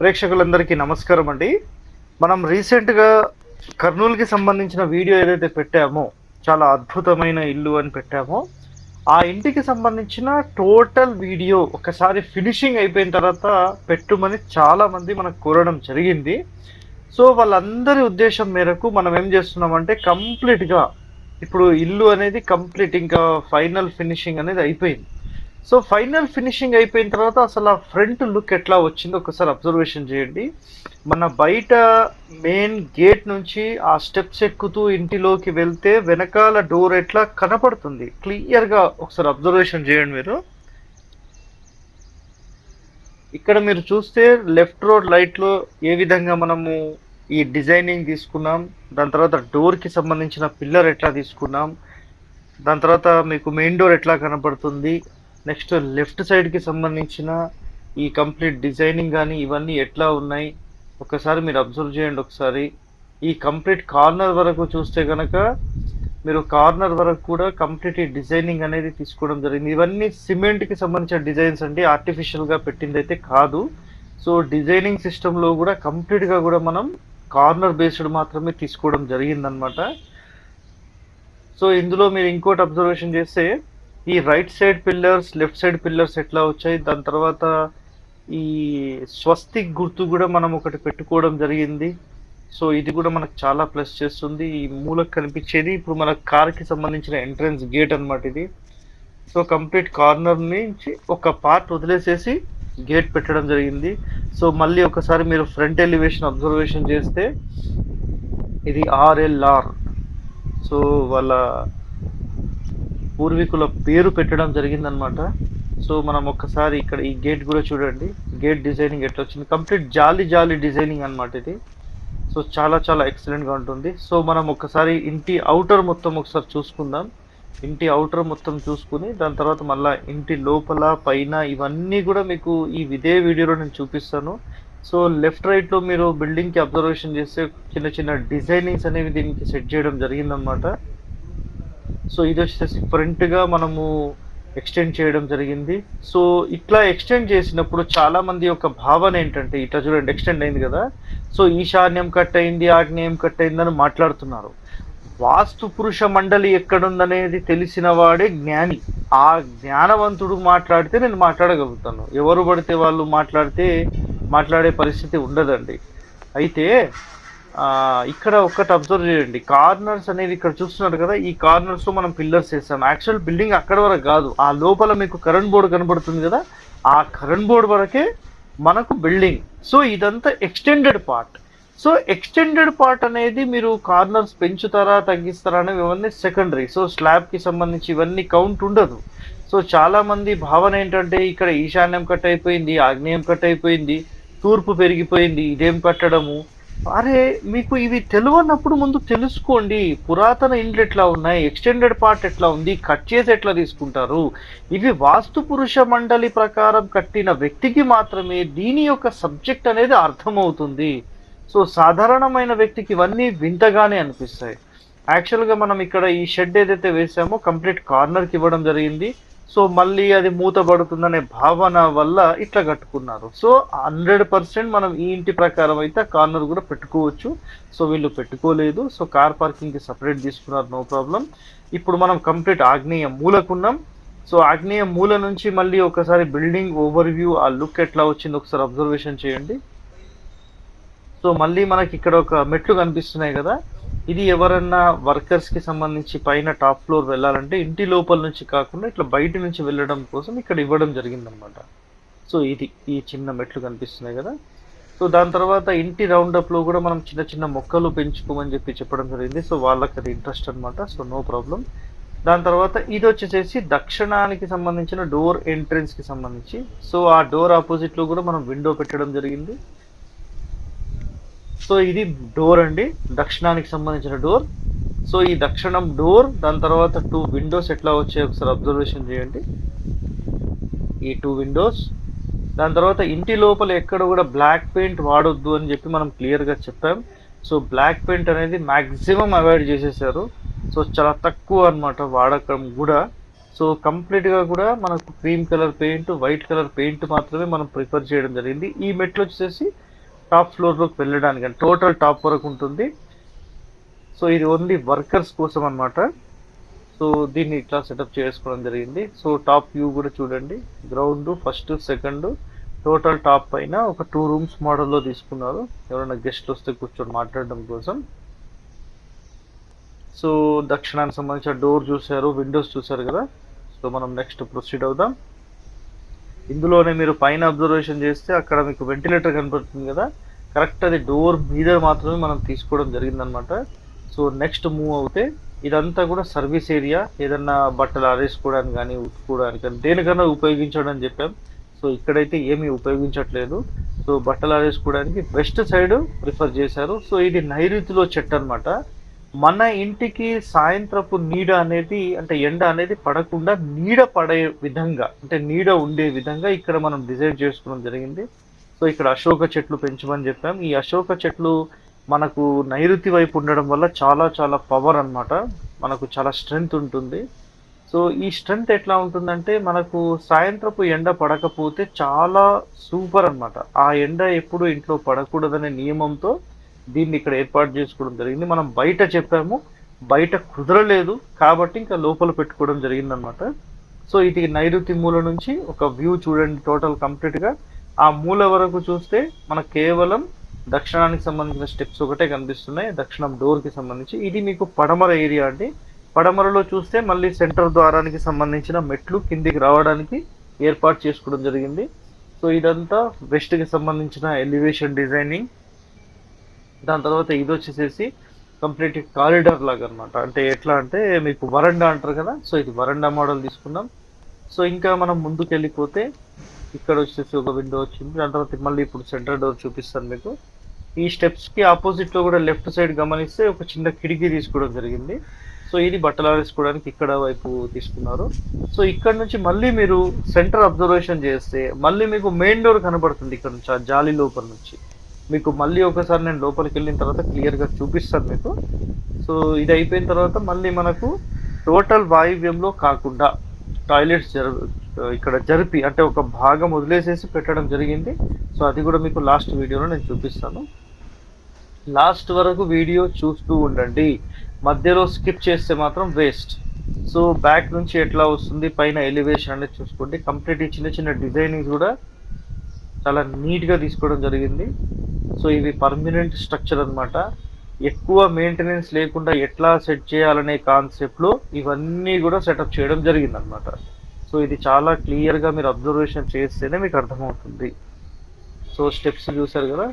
ప్రేక్షకులందరికీ నమస్కారం అండి. మనం రీసెంట్గా కర్నూలుకి సంబంధించిన వీడియో ఏదైతే పెట్టామో చాలా అద్భుతమైన ఇల్లు అని పెట్టామో ఆ ఇంటికి సంబంధించిన టోటల్ వీడియో ఒకసారి ఫినిషింగ్ అయిపోయిన తర్వాత పెట్టుమని చాలామంది మనకు కోరడం జరిగింది. సో వాళ్ళందరి ఉద్దేశం మేరకు మనం ఏం చేస్తున్నామంటే కంప్లీట్గా ఇప్పుడు ఇల్లు అనేది కంప్లీట్ ఇంకా ఫైనల్ ఫినిషింగ్ అనేది అయిపోయింది. సో ఫైనల్ ఫినిషింగ్ అయిపోయిన తర్వాత అసలు ఆ ఫ్రంట్ లుక్ ఎట్లా వచ్చిందో ఒకసారి అబ్జర్వేషన్ చేయండి. మన బయట మెయిన్ గేట్ నుంచి ఆ స్టెప్స్ ఎక్కుతూ ఇంటిలోకి వెళ్తే వెనకాల డోర్ ఎట్లా కనపడుతుంది? క్లియర్గా ఒకసారి అబ్జర్వేషన్ చేయండి మీరు. ఇక్కడ మీరు చూస్తే లెఫ్ట్ రోడ్ లైట్లో ఏ విధంగా మనము ఈ డిజైనింగ్ తీసుకున్నాం. దాని తర్వాత డోర్కి సంబంధించిన పిల్లర్ ఎట్లా తీసుకున్నాం. దాని తర్వాత మీకు మెయిన్ డోర్ ఎట్లా కనపడుతుంది. నెక్స్ట్ లెఫ్ట్ సైడ్కి సంబంధించిన ఈ కంప్లీట్ డిజైనింగ్ కానీ ఇవన్నీ ఎట్లా ఉన్నాయి? ఒకసారి మీరు అబ్జర్వ్ చేయండి ఒకసారి. ఈ కంప్లీట్ కార్నర్ వరకు చూస్తే కనుక మీరు కార్నర్ వరకు కూడా కంప్లీట్ ఈ డిజైనింగ్ అనేది తీసుకోవడం జరిగింది. ఇవన్నీ సిమెంట్కి సంబంధించిన డిజైన్స్ అండి. ఆర్టిఫిషియల్గా పెట్టింది అయితే కాదు. సో డిజైనింగ్ సిస్టంలో కూడా కంప్లీట్గా కూడా మనం కార్నర్ బేస్డ్ మాత్రమే తీసుకోవడం జరిగిందనమాట సో ఇందులో మీరు ఇంకోటి అబ్జర్వేషన్ చేస్తే ఈ right side pillars left side pillars ఎట్లా వచ్చాయి? దాని తర్వాత ఈ స్వస్తిక్ గుర్తు కూడా మనం ఒకటి పెట్టుకోవడం జరిగింది. సో ఇది కూడా మనకు చాలా ప్లస్ చేస్తుంది. ఈ మూలకు కనిపించేది ఇప్పుడు మన కార్కి సంబంధించిన ఎంట్రన్స్ గేట్ అనమాట ఇది. సో కంప్లీట్ కార్నర్ నుంచి ఒక పార్ట్ వదిలేసేసి గేట్ పెట్టడం జరిగింది. సో మళ్ళీ ఒకసారి మీరు ఫ్రంట్ ఎలివేషన్ అబ్జర్వేషన్ చేస్తే ఇది ఆర్ఎల్ఆర్ సో వాళ్ళ పూర్వీకుల పేరు పెట్టడం జరిగిందనమాట సో మనం ఒక్కసారి ఇక్కడ ఈ గేట్ కూడా చూడండి. గేట్ డిజైనింగ్ ఎట్లా వచ్చింది కంప్లీట్ జాలి జాలి డిజైనింగ్ అనమాట ఇది. సో చాలా చాలా ఎక్సలెంట్గా ఉంటుంది. సో మనం ఒకసారి ఇంటి అవుటర్ మొత్తం ఒకసారి చూసుకుందాం. ఇంటి అవుటర్ మొత్తం చూసుకుని దాని తర్వాత మళ్ళీ ఇంటి లోపల పైన ఇవన్నీ కూడా మీకు ఈ ఇదే వీడియోలో నేను చూపిస్తాను. సో లెఫ్ట్ రైట్లో మీరు బిల్డింగ్కి అబ్జర్వేషన్ చేస్తే చిన్న చిన్న డిజైనింగ్స్ అనేవి దీనికి సెట్ చేయడం జరిగిందనమాట సో ఇది వచ్చేసి ఫ్రంట్గా మనము ఎక్స్టెండ్ చేయడం జరిగింది. సో ఇట్లా ఎక్స్టెండ్ చేసినప్పుడు చాలా మంది యొక్క భావన ఏంటంటే ఇట్లా చూడండి ఎక్స్టెండ్ అయింది కదా. సో ఈశాన్యం కట్ అయింది ఆగ్నేయం కట్ అయిందని మాట్లాడుతున్నారు. వాస్తు పురుష మండలి ఎక్కడుందనేది తెలిసిన వాడే జ్ఞాని. ఆ జ్ఞానవంతుడు మాట్లాడితే నేను మాట్లాడగలుగుతాను. ఎవరు పడితే వాళ్ళు మాట్లాడితే మాట్లాడే పరిస్థితి ఉండదండి. అయితే ఇక్కడ ఒక్కటి అబ్జర్వ్ చేయండి. కార్నర్స్ అనేది ఇక్కడ చూస్తున్నారు కదా ఈ కార్నర్స్లో మనం పిల్లర్స్ వేసాం యాక్చువల్ బిల్డింగ్ అక్కడ వరకు కాదు. ఆ లోపల మీకు కరెంట్ బోర్డు కనబడుతుంది కదా ఆ కరెంట్ బోర్డు వరకే మనకు బిల్డింగ్. సో ఇదంతా extended part. So extended part అనేది మీరు కార్నర్స్ పెంచుతారా తగ్గిస్తారా అనేవి ఇవన్నీ సెకండరీ. సో స్లాబ్కి సంబంధించి ఇవన్నీ కౌంట్ ఉండదు. సో చాలామంది భావన ఏంటంటే ఇక్కడ ఈశాన్యం కట్ అయిపోయింది ఆగ్నేయం కట్ అయిపోయింది తూర్పు పెరిగిపోయింది ఇదేం కట్టడము? అరే మీకు ఇవి తెలియనప్పుడు ముందు తెలుసుకోండి. పురాతన ఇండ్లు ఎట్లా ఉన్నాయి? ఎక్స్టెండెడ్ పార్ట్ ఎట్లా ఉంది? కట్ చేసి ఎట్లా తీసుకుంటారు? ఇవి వాస్తు పురుష మండలి ప్రకారం కట్టిన వ్యక్తికి మాత్రమే దీని యొక్క సబ్జెక్ట్ అనేది అర్థమవుతుంది. సో సాధారణమైన వ్యక్తికి ఇవన్నీ వింతగానే అనిపిస్తాయి. యాక్చువల్గా మనం ఇక్కడ ఈ షెడ్ ఏదైతే వేసామో కంప్లీట్ కార్నర్కి ఇవ్వడం జరిగింది. సో మళ్ళీ అది మూతబడుతుందనే భావన వల్ల ఇట్లా కట్టుకున్నారు. సో హండ్రెడ్ పర్సెంట్ మనం ఈ ఇంటి ప్రకారం అయితే కార్నర్ కూడా పెట్టుకోవచ్చు. సో వీళ్ళు పెట్టుకోలేదు. సో కార్ పార్కింగ్కి సపరేట్ తీసుకున్నారు నో ప్రాబ్లం. ఇప్పుడు మనం కంప్లీట్ ఆగ్నేయ మూలకున్నాం. సో ఆగ్నేయ మూల నుంచి మళ్ళీ ఒకసారి బిల్డింగ్ ఓవర్ వ్యూ ఆ లుక్ ఎట్లా వచ్చింది ఒకసారి అబ్జర్వేషన్ చేయండి. సో మళ్ళీ మనకి ఇక్కడ ఒక మెట్లు కనిపిస్తున్నాయి కదా. ఇది ఎవరన్నా వర్కర్స్కి సంబంధించి పైన టాప్ ఫ్లోర్ వెళ్ళాలంటే ఇంటి లోపల నుంచి కాకుండా ఇట్లా బయట నుంచి వెళ్ళడం కోసం ఇక్కడ ఇవ్వడం జరిగిందనమాట సో ఇది ఈ చిన్న మెట్లు కనిపిస్తున్నాయి కదా. సో దాని తర్వాత ఇంటి రౌండప్లో కూడా మనం చిన్న చిన్న మొక్కలు పెంచుకోమని చెప్పి చెప్పడం జరిగింది. సో వాళ్ళకి అది ఇంట్రెస్ట్ అనమాట సో నో ప్రాబ్లం దాని తర్వాత ఇది వచ్చేసేసి దక్షిణానికి సంబంధించిన డోర్ ఎంట్రెన్స్కి సంబంధించి. సో ఆ డోర్ ఆపోజిట్లో కూడా మనం విండో పెట్టడం జరిగింది. సో ఇది డోర్ అండి. దక్షిణానికి సంబంధించిన డోర్. సో ఈ దక్షిణం డోర్ దాని తర్వాత టూ విండోస్ ఎట్లా వచ్చాయి ఒకసారి అబ్జర్వేషన్ చేయండి. ఈ టూ విండోస్ దాని తర్వాత ఇంటి లోపల ఎక్కడ కూడా బ్లాక్ పెయింట్ వాడొద్దు అని చెప్పి మనం క్లియర్గా చెప్పాం. సో బ్లాక్ పెయింట్ అనేది మ్యాక్సిమం అవాయిడ్ చేసేసారు. సో చాలా తక్కువ అన్నమాట వాడకం కూడా. సో కంప్లీట్గా కూడా మనకు cream colour paint white colour paint మాత్రమే మనం ప్రిఫర్ చేయడం జరిగింది. ఈ మెట్లు వచ్చేసి టాప్ ఫ్లోర్లోకి వెళ్ళడానికి టోటల్ టాప్ వరకు ఉంటుంది. సో ఇది ఓన్లీ వర్కర్స్ కోసం అన్నమాట. సో దీన్ని ఇట్లా సెటప్ చేసుకోవడం జరిగింది. సో టాప్ వ్యూ కూడా చూడండి. Ground first second total top పైన ఒక టూ రూమ్స్ మోడల్లో తీసుకున్నారు. ఎవరైనా గెస్ట్లు వస్తే కూర్చొని మాట్లాడడం కోసం. సో దక్షిణానికి సంబంధించిన డోర్ చూశారు విండోస్ చూశారు కదా. సో మనం నెక్స్ట్ ప్రొసీడ్ అవుదాం. ఇందులోనే మీరు పైన అబ్జర్వేషన్ చేస్తే అక్కడ మీకు వెంటిలేటర్ కనపడుతుంది కదా కరెక్ట్ అది డోర్ మీద మాత్రమే మనం తీసుకోవడం జరిగిందనమాట సో నెక్స్ట్ మూవ్ అవుతే ఇదంతా కూడా సర్వీస్ ఏరియా ఏదన్నా బట్టలు ఆరేసుకోవడానికి కానీ ఉతుకోవడానికి కానీ దేనికన్నా ఉపయోగించడం అని చెప్పాం. సో ఇక్కడైతే ఏమీ ఉపయోగించట్లేదు. సో బట్టలు ఆరేసుకోవడానికి వెస్ట్ సైడ్ ప్రిఫర్ చేశారు. సో ఇది నైరుతిలో చెట్టు అనమాట మన ఇంటికి సాయంత్రపు నీడ అనేది అంటే ఎండ అనేది పడకుండా నీడ పడే విధంగా అంటే నీడ ఉండే విధంగా ఇక్కడ మనం డిజైన్ చేసుకోవడం జరిగింది. సో ఇక్కడ అశోక చెట్లు పెంచమని చెప్పాం. ఈ అశోక చెట్లు మనకు నైరుతి వైపు ఉండడం వల్ల చాలా చాలా పవర్ అన్నమాట. మనకు చాలా స్ట్రెంగ్త్ ఉంటుంది. సో ఈ స్ట్రెంగ్త్ ఎట్లా ఉంటుందంటే మనకు సాయంత్రపు ఎండ పడకపోతే చాలా సూపర్ అన్నమాట. ఆ ఎండ ఎప్పుడు ఇంట్లో పడకూడదనే నియమంతో దీన్ని ఇక్కడ ఏర్పాటు చేసుకోవడం జరిగింది. మనం బయట చెప్పాము బయట కుదరలేదు కాబట్టి ఇంకా లోపల పెట్టుకోవడం జరిగిందనమాట సో ఇది నైరుతి మూల నుంచి ఒక వ్యూ చూడండి టోటల్ కంప్లీట్గా ఆ మూల వరకు చూస్తే మనకు కేవలం దక్షిణానికి సంబంధించిన స్టెప్స్ ఒకటే కనిపిస్తున్నాయి. దక్షిణం డోర్కి సంబంధించి. ఇది మీకు పడమర ఏరియా అండి. పడమరలో చూస్తే మళ్ళీ సెంటర్ ద్వారానికి సంబంధించిన మెట్లు కిందికి రావడానికి ఏర్పాటు చేసుకోవడం జరిగింది. సో ఇదంతా వెస్ట్కి సంబంధించిన ఎలివేషన్ డిజైనింగ్. దాని తర్వాత ఇది వచ్చేసేసి కంప్లీట్ కారిడార్ లాగా అన్నమాట అంటే ఎట్లా అంటే మీకు వరండా అంటారు కదా? సో ఇది వరండా మోడల్ తీసుకున్నాం. సో ఇంకా మనం ముందుకు వెళ్ళిపోతే ఇక్కడ వచ్చేసి ఒక విండో వచ్చింది. దాని తర్వాత మళ్ళీ ఇప్పుడు సెంటర్ డోర్ చూపిస్తాను మీకు. ఈ స్టెప్స్కి ఆపోజిట్లో ఆపోజిట్లో కూడా లెఫ్ట్ సైడ్ గమనిస్తే ఒక చిన్న కిటికీ తీసుకోవడం జరిగింది. సో ఇది బట్టలు ఆరేసుకోవడానికి ఇక్కడ వైపు తీసుకున్నారు. సో ఇక్కడ నుంచి మళ్ళీ మీరు సెంటర్ అబ్జర్వేషన్ చేస్తే మళ్ళీ మీకు మెయిన్ డోర్ కనబడుతుంది ఇక్కడ నుంచి ఆ జాలి లోపల నుంచి. మీకు మళ్ళీ ఒకసారి నేను లోపలికి వెళ్ళిన తర్వాత క్లియర్గా చూపిస్తాను మీకు. సో ఇది అయిపోయిన తర్వాత మళ్ళీ మనకు టోటల్ వాయువ్యంలో కాకుండా టాయిలెట్స్ జర ఇక్కడ జరిపి అంటే ఒక భాగం వదిలేసేసి పెట్టడం జరిగింది. సో అది కూడా మీకు లాస్ట్ వీడియోలో నేను చూపిస్తాను. లాస్ట్ వరకు వీడియో చూస్తూ ఉండండి. మధ్యలో స్కిప్ చేస్తే మాత్రం వేస్ట్. సో బ్యాక్ నుంచి ఎట్లా వస్తుంది పైన ఎలివేషన్ అనేది చూసుకోండి. కంప్లీట్ చిన్న చిన్న డిజైనింగ్ కూడా చాలా నీట్గా తీసుకోవడం జరిగింది. సో ఇవి పర్మనెంట్ స్ట్రక్చర్ అనమాట ఎక్కువ మెయింటెనెన్స్ లేకుండా ఎట్లా సెట్ చేయాలనే కాన్సెప్ట్లో ఇవన్నీ కూడా సెటప్ చేయడం జరిగింది అనమాట సో ఇది చాలా క్లియర్గా మీరు అబ్జర్వేషన్ చేస్తేనే మీకు అర్థమవుతుంది. సో స్టెప్స్ చూసారు కదా?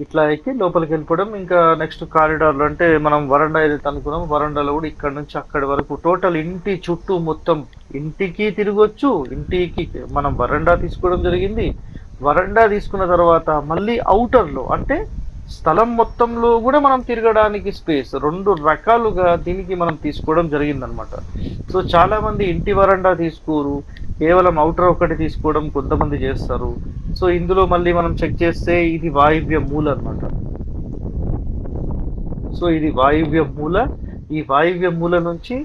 ఇట్లా ఎక్కి లోపలికి వెళ్ళిపోవడం. ఇంకా నెక్స్ట్ కారిడార్లో అంటే మనం వరండా ఏదైతే అనుకున్నాం వరండాలో కూడా ఇక్కడ నుంచి అక్కడి వరకు టోటల్ ఇంటి చుట్టూ మొత్తం ఇంటికి తిరగొచ్చు ఇంటికి మనం వరండా తీసుకోవడం జరిగింది. వరండా తీసుకున్న తర్వాత మళ్ళీ అవుటర్లో అంటే స్థలం మొత్తంలో కూడా మనం తిరగడానికి స్పేస్ రెండు రకాలుగా దీనికి మనం తీసుకోవడం జరిగిందనమాట సో చాలామంది ఇంటి వరండా తీసుకోరు. కేవలం అవుటర్ ఒకటి తీసుకోవడం కొంతమంది చేస్తారు. సో ఇందులో మళ్ళీ మనం చెక్ చేస్తే ఇది వాయువ్య మూల అన్నమాట. సో ఇది వాయువ్య మూల. ఈ వాయువ్య మూల నుంచి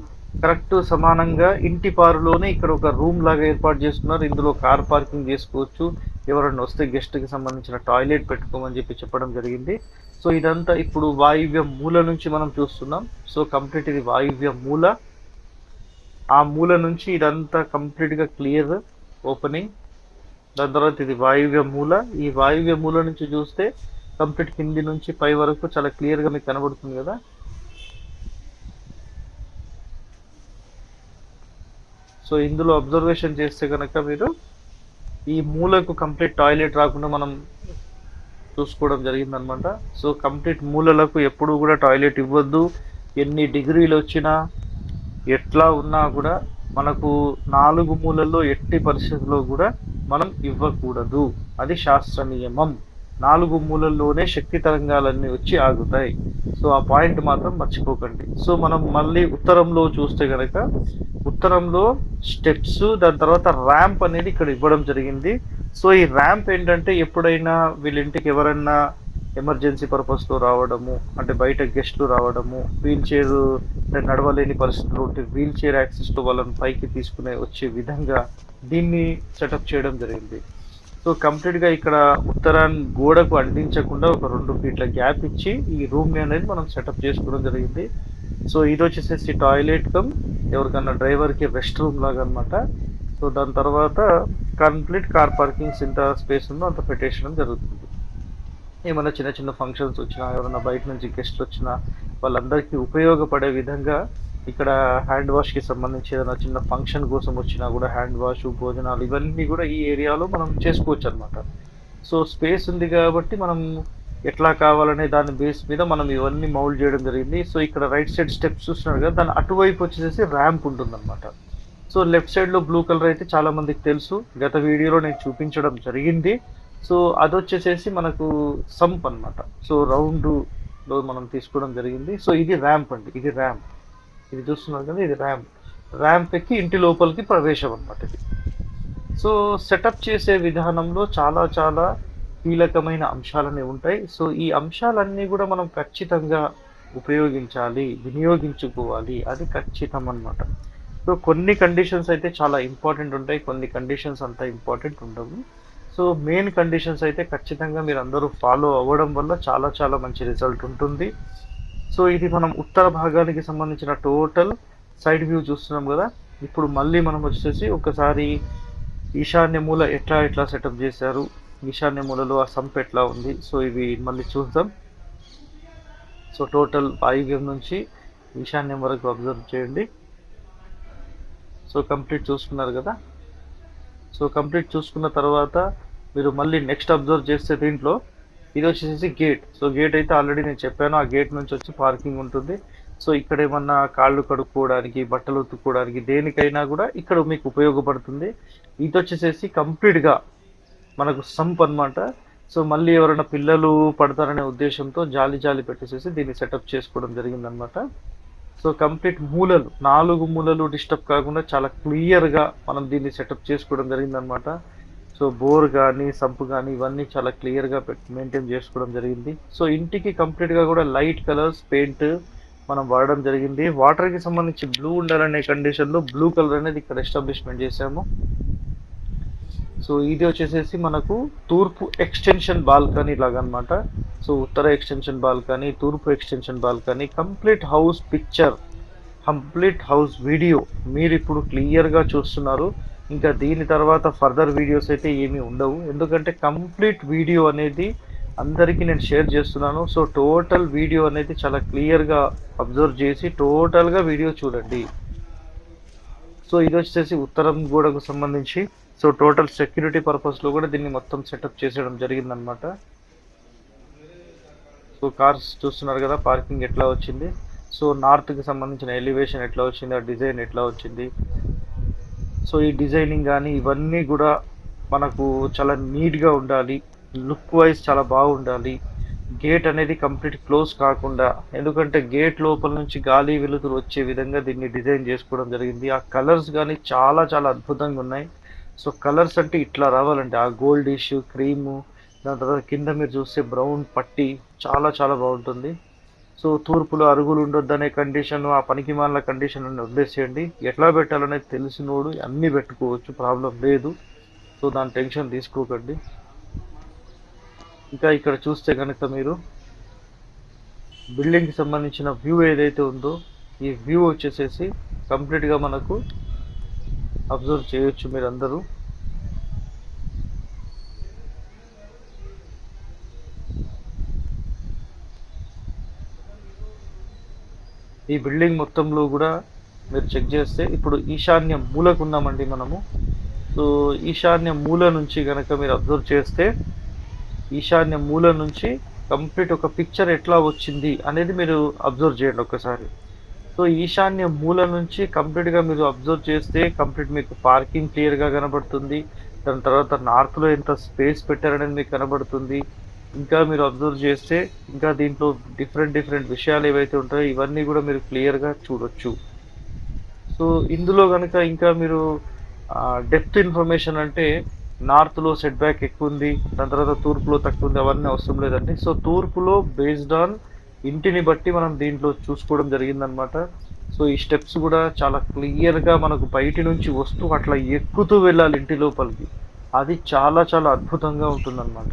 కరెక్ట్ సమానంగా ఇంటి పారులోనే ఇక్కడ ఒక రూమ్ లాగా ఏర్పాటు చేస్తున్నారు. ఇందులో కార్ పార్కింగ్ చేసుకోవచ్చు. ఎవరైనా వస్తే గెస్ట్కి సంబంధించిన టాయిలెట్ పెట్టుకోమని చెప్పి చెప్పడం జరిగింది. సో ఇదంతా ఇప్పుడు వాయువ్య మూల నుంచి మనం చూస్తున్నాం. సో కంప్లీట్ ఇది వాయువ్య మూల. ఆ మూల నుంచి ఇదంతా కంప్లీట్గా క్లియర్ ఓపెనింగ్ దాని తర్వాత ఇది వాయువ్య మూల. ఈ వాయువ్య మూల నుంచి చూస్తే కంప్లీట్ కింది నుంచి పై వరకు చాలా క్లియర్గా మీకు కనబడుతుంది కదా. సో ఇందులో అబ్జర్వేషన్ చేస్తే కనుక మీరు ఈ మూలకు కంప్లీట్ టాయిలెట్ రాకుండా మనం చూసుకోవడం జరిగిందనమాట. సో కంప్లీట్ మూలలకు ఎప్పుడు కూడా టాయిలెట్ ఇవ్వద్దు. ఎన్ని డిగ్రీలు వచ్చినా ఎట్లా ఉన్నా కూడా మనకు నాలుగు మూలల్లో ఎట్టి పరిస్థితుల్లో కూడా మనం ఇవ్వకూడదు. అది శాస్త్ర నియమం. నాలుగు మూలల్లోనే శక్తి తరంగాలన్నీ వచ్చి ఆగుతాయి. సో ఆ పాయింట్ మాత్రం మర్చిపోకండి. సో మనం మళ్ళీ ఉత్తరంలో చూస్తే కనుక ఉత్తరంలో స్టెప్స్ దాని తర్వాత ర్యాంప్ అనేది ఇక్కడ ఇవ్వడం జరిగింది. సో ఈ ర్యాంప్ ఏంటంటే ఎప్పుడైనా వీళ్ళింటికి ఎవరైనా ఎమర్జెన్సీ పర్పస్లో రావడము అంటే బయట గెస్ట్లు రావడము వీల్ చైర్ నడవలేని పరిస్థితులు ఉంటే వీల్ చైర్ యాక్సెస్తో వాళ్ళని పైకి తీసుకునే వచ్చే విధంగా దీన్ని సెటప్ చేయడం జరిగింది. సో కంప్లీట్గా ఇక్కడ ఉత్తరాన్ని గోడకు అందించకుండా ఒక రెండు ఫీట్ల గ్యాప్ ఇచ్చి ఈ రూమ్ని అనేది మనం సెటప్ చేసుకోవడం జరిగింది. సో ఇది వచ్చేసేసి టాయిలెట్ కమ్. ఎవరికన్నా డ్రైవర్కి రెస్ట్ రూమ్ లాగా అనమాట సో దాని తర్వాత కంప్లీట్ కార్ పార్కింగ్స్ ఎంత స్పేస్ ఉందో అంత పెట్టేసడం జరుగుతుంది. ఏమైనా చిన్న చిన్న ఫంక్షన్స్ వచ్చినా ఎవరైనా బయట నుంచి గెస్ట్లు వచ్చినా వాళ్ళందరికీ ఉపయోగపడే విధంగా ఇక్కడ హ్యాండ్ వాష్కి సంబంధించి ఏదైనా చిన్న ఫంక్షన్ కోసం వచ్చినా కూడా హ్యాండ్ వాష్ భోజనాలు ఇవన్నీ కూడా ఈ ఏరియాలో మనం చేసుకోవచ్చు అనమాట సో స్పేస్ ఉంది కాబట్టి మనం ఎట్లా కావాలనే దాని బేస్ మీద మనం ఇవన్నీ మౌల్డ్ చేయడం జరిగింది. సో ఇక్కడ రైట్ సైడ్ స్టెప్స్ చూస్తున్నారు కదా దాని అటువైపు వచ్చేసి ర్యాంప్ ఉంటుందన్నమాట. సో లెఫ్ట్ సైడ్లో బ్లూ కలర్ అయితే చాలామందికి తెలుసు. గత వీడియోలో నేను చూపించడం జరిగింది. సో అది వచ్చేసేసి మనకు సంప్ అన్నమాట. సో రౌండ్లో మనం తీసుకోవడం జరిగింది. సో ఇది ర్యాంప్ అండి. ఇది ర్యాంప్ ఇది చూస్తున్నారు కదా ఇది ర్యాంప్ ర్యాంప్ ఎక్కి ఇంటి లోపలికి ప్రవేశం అనమాట ఇది. సో సెటప్ చేసే విధానంలో చాలా చాలా కీలకమైన అంశాలనే ఉంటాయి. సో ఈ అంశాలన్నీ కూడా మనం ఖచ్చితంగా ఉపయోగించాలి వినియోగించుకోవాలి. అది ఖచ్చితం అన్నమాట సో కొన్ని కండిషన్స్ అయితే చాలా ఇంపార్టెంట్ ఉంటాయి. కొన్ని కండిషన్స్ అంత ఇంపార్టెంట్ ఉండవు. సో మెయిన్ కండిషన్స్ అయితే ఖచ్చితంగా మీరు అందరూ ఫాలో అవ్వడం వల్ల చాలా చాలా మంచి రిజల్ట్ ఉంటుంది. సో ఇది మనం ఉత్తర భాగానికి సంబంధించిన టోటల్ సైడ్ వ్యూ చూస్తున్నాం కదా. ఇప్పుడు మళ్ళీ మనం వచ్చేసి ఒకసారి ఈశాన్య మూల ఎట్లా ఎట్లా సెటప్ చేశారు? ఈశాన్య మూలలో ఆ సంప్ ఎట్లా ఉంది? సో ఇవి మళ్ళీ చూద్దాం. సో టోటల్ వాయువ్యం నుంచి ఈశాన్యం వరకు అబ్జర్వ్ చేయండి. సో కంప్లీట్ చూసుకున్నారు కదా? సో కంప్లీట్ చూసుకున్న తర్వాత మీరు మళ్ళీ నెక్స్ట్ అబ్జర్వ్ చేస్తే దీంట్లో ఇది వచ్చేసి గేట్. సో గేట్ అయితే ఆల్రెడీ నేను చెప్పాను ఆ గేట్ నుంచి వచ్చి పార్కింగ్ ఉంటుంది. సో ఇక్కడ ఏమన్నా కాళ్ళు కడుక్కోవడానికి బట్టలు ఉతుక్కోవడానికి దేనికైనా కూడా ఇక్కడ మీకు ఉపయోగపడుతుంది. ఇది వచ్చేసేసి కంప్లీట్గా మనకు సంప్ అనమాట సో మళ్ళీ ఎవరైనా పిల్లలు పడతారనే ఉద్దేశంతో జాలి జాలి పెట్టేసేసి దీన్ని సెటప్ చేసుకోవడం జరిగిందనమాట సో కంప్లీట్ మూలలు నాలుగు మూలలు డిస్టర్బ్ కాకుండా చాలా క్లియర్గా మనం దీన్ని సెటప్ చేసుకోవడం జరిగిందనమాట సో బోర్ కానీ సంప్ కానీ ఇవన్నీ చాలా క్లియర్గా మెయింటైన్ చేసుకోవడం జరిగింది. సో ఇంటికి కంప్లీట్గా కూడా లైట్ కలర్స్ పెయింట్ మనం వాడడం జరిగింది. వాటర్కి సంబంధించి బ్లూ ఉండాలనే కండిషన్లో బ్లూ కలర్ అనేది ఇక్కడ ఎస్టాబ్లిష్మెంట్ చేసాము సో ఇది వచ్చేసేసి మనకు తూర్పు ఎక్స్టెన్షన్ బాల్కనీ లాగా సో ఉత్తర ఎక్స్టెన్షన్ బాల్కనీ తూర్పు extension balcony complete house picture complete house video మీరు ఇప్పుడు క్లియర్గా చూస్తున్నారు. ఇంకా దీని తర్వాత ఫర్దర్ వీడియోస్ అయితే ఏమీ ఉండవు. ఎందుకంటే కంప్లీట్ వీడియో అనేది అందరికీ నేను షేర్ చేస్తున్నాను. సో టోటల్ వీడియో అనేది చాలా క్లియర్గా అబ్జర్వ్ చేసి టోటల్గా వీడియో చూడండి. సో ఇది వచ్చేసి ఉత్తరం గోడకు సంబంధించి సో టోటల్ సెక్యూరిటీ పర్పస్లో కూడా దీన్ని మొత్తం సెటప్ చేసేయడం జరిగిందనమాట సో కార్స్ చూస్తున్నారు కదా పార్కింగ్ ఎట్లా వచ్చింది? సో నార్త్కి సంబంధించిన ఎలివేషన్ ఎట్లా వచ్చింది ఆ డిజైన్ ఎట్లా వచ్చింది? సో ఈ డిజైనింగ్ కానీ ఇవన్నీ కూడా మనకు చాలా నీట్గా ఉండాలి లుక్ వైజ్ చాలా బాగుండాలి. గేట్ అనేది కంప్లీట్ క్లోజ్ కాకుండా ఎందుకంటే గేట్ లోపల నుంచి గాలి వెలుతురు వచ్చే విధంగా దీన్ని డిజైన్ చేసుకోవడం జరిగింది. ఆ కలర్స్ కానీ చాలా చాలా అద్భుతంగా ఉన్నాయి. సో కలర్స్ అంటే ఇట్లా రావాలండి. ఆ గోల్డ్ ఇష్యూ క్రీము దాని తర్వాత కింద మీరు చూస్తే బ్రౌన్ పట్టి చాలా చాలా బాగుంటుంది. సో తూర్పులో అరుగులు ఉండొద్దనే కండిషన్ ఆ పనికిమాల కండిషన్ అని వదిలేసేయండి. ఎట్లా పెట్టాలనేది తెలిసినోడు అన్నీ పెట్టుకోవచ్చు ప్రాబ్లం లేదు. సో దాని టెన్షన్ తీసుకోకండి. ఇంకా ఇక్కడ చూస్తే కనుక మీరు బిల్డింగ్కి సంబంధించిన వ్యూ ఏదైతే ఉందో ఈ వ్యూ వచ్చేసేసి కంప్లీట్గా మనకు అబ్జర్వ్ చేయొచ్చు మీరందరూ. ఈ బిల్డింగ్ మొత్తంలో కూడా మీరు చెక్ చేస్తే ఇప్పుడు ఈశాన్య మూలకు ఉన్నామండి మనము. సో ఈశాన్య మూల నుంచి కనుక మీరు అబ్జర్వ్ చేస్తే ఈశాన్య మూల నుంచి కంప్లీట్ ఒక పిక్చర్ ఎట్లా వచ్చింది అనేది మీరు అబ్జర్వ్ చేయండి ఒకసారి సో ఈశాన్య మూల నుంచి కంప్లీట్గా మీరు అబ్జర్వ్ చేస్తే కంప్లీట్ మీకు పార్కింగ్ క్లియర్గా కనబడుతుంది. దాని తర్వాత నార్త్లో ఎంత స్పేస్ పెట్టారనేది మీకు కనబడుతుంది. ఇంకా మీరు అబ్జర్వ్ చేస్తే ఇంకా దీంట్లో డిఫరెంట్ డిఫరెంట్ విషయాలు ఏవైతే ఉంటాయో ఇవన్నీ కూడా మీరు క్లియర్గా చూడొచ్చు. సో ఇందులో కనుక ఇంకా మీరు డెప్త్ ఇన్ఫర్మేషన్ అంటే నార్త్లో సెట్ బ్యాక్ ఎక్కువ ఉంది దాని తర్వాత తూర్పులో తక్కువ ఉంది అవన్నీ అవసరం లేదండి. సో తూర్పులో బేస్డ్ ఆన్ ఇంటిని బట్టి మనం దీంట్లో చూసుకోవడం జరిగిందనమాట సో ఈ స్టెప్స్ కూడా చాలా క్లియర్గా మనకు బయటి నుంచి వస్తూ అట్లా ఎక్కుతూ వెళ్ళాలి ఇంటి లోపలికి. అది చాలా చాలా అద్భుతంగా ఉంటుందన్నమాట.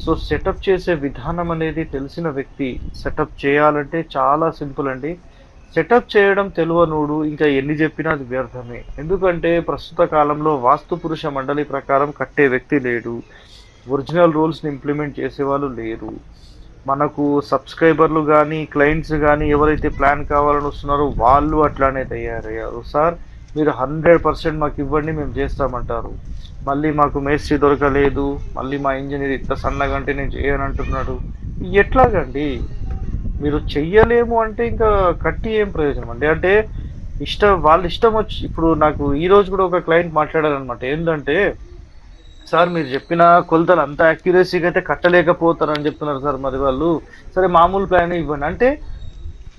సో సెటప్ చేసే విధానం అనేది తెలిసిన వ్యక్తి సెటప్ చేయాలంటే చాలా సింపుల్ అండి. సెటప్ చేయడం తెలివనోడు ఇంకా ఎన్ని చెప్పినా అది వ్యర్థమే. ఎందుకంటే ప్రస్తుత కాలంలో వాస్తు పురుష మండలి ప్రకారం కట్టే వ్యక్తి లేడు. ఒరిజినల్ రూల్స్ని ఇంప్లిమెంట్ చేసేవాళ్ళు లేరు. మనకు సబ్స్క్రైబర్లు కానీ క్లయింట్స్ కానీ ఎవరైతే ప్లాన్ కావాలని వస్తున్నారో వాళ్ళు అట్లానే తయారయ్యారు. సార్ మీరు హండ్రెడ్ పర్సెంట్ మాకు ఇవ్వండి మేము చేస్తామంటారు. మళ్ళీ మాకు మేస్త్రి దొరకలేదు మళ్ళీ మా ఇంజనీర్ ఇంత సన్నగా అంటే నేను చేయనంటున్నాడు ఎట్లాగండి? మీరు చెయ్యలేము అంటే ఇంకా కట్టి ఏం ప్రయోజనం అండి? అంటే ఇష్టం వాళ్ళ ఇష్టం వచ్చి ఇప్పుడు నాకు ఈరోజు కూడా ఒక క్లయింట్ మాట్లాడారనమాట ఏంటంటే సార్ మీరు చెప్పిన కొలతలు అంత యాక్యురసీగా అయితే కట్టలేకపోతారని చెప్తున్నారు సార్ మరి వాళ్ళు. సరే మామూలు ప్లాన్ ఇవ్వండి. అంటే